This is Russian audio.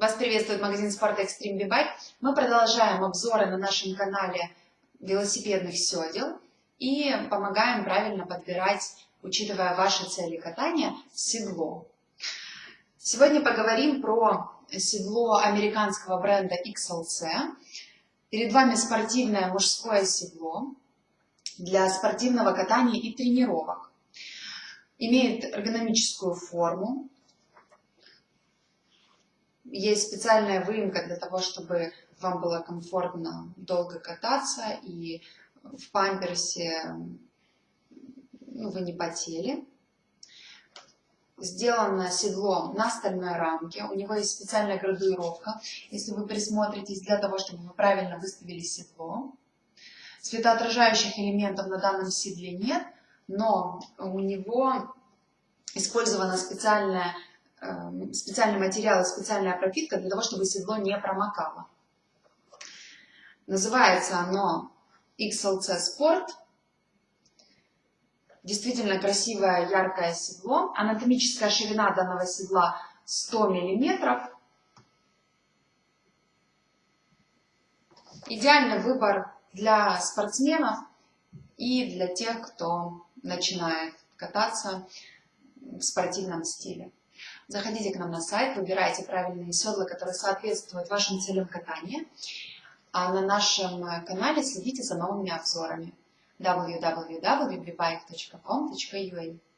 Вас приветствует магазин спорта Extreme B-Bike. Мы продолжаем обзоры на нашем канале велосипедных седел и помогаем правильно подбирать, учитывая ваши цели катания, седло. Сегодня поговорим про седло американского бренда XLC. Перед вами спортивное мужское седло для спортивного катания и тренировок. Имеет эргономическую форму, есть специальная выемка для того, чтобы вам было комфортно долго кататься и в памперсе ну, вы не потели. Сделано седло на стальной рамке, у него есть специальная градуировка, если вы присмотритесь, для того, чтобы вы правильно выставили седло. Светоотражающих элементов на данном седле нет, но у него использована специальная специальный материал специальная пропитка для того, чтобы седло не промокало. Называется оно XLC Sport. Действительно красивое яркое седло. Анатомическая ширина данного седла 100 мм. Идеальный выбор для спортсменов и для тех, кто начинает кататься в спортивном стиле. Заходите к нам на сайт, выбирайте правильные седла, которые соответствуют вашим целям катания. А на нашем канале следите за новыми обзорами www.bbike.com.ua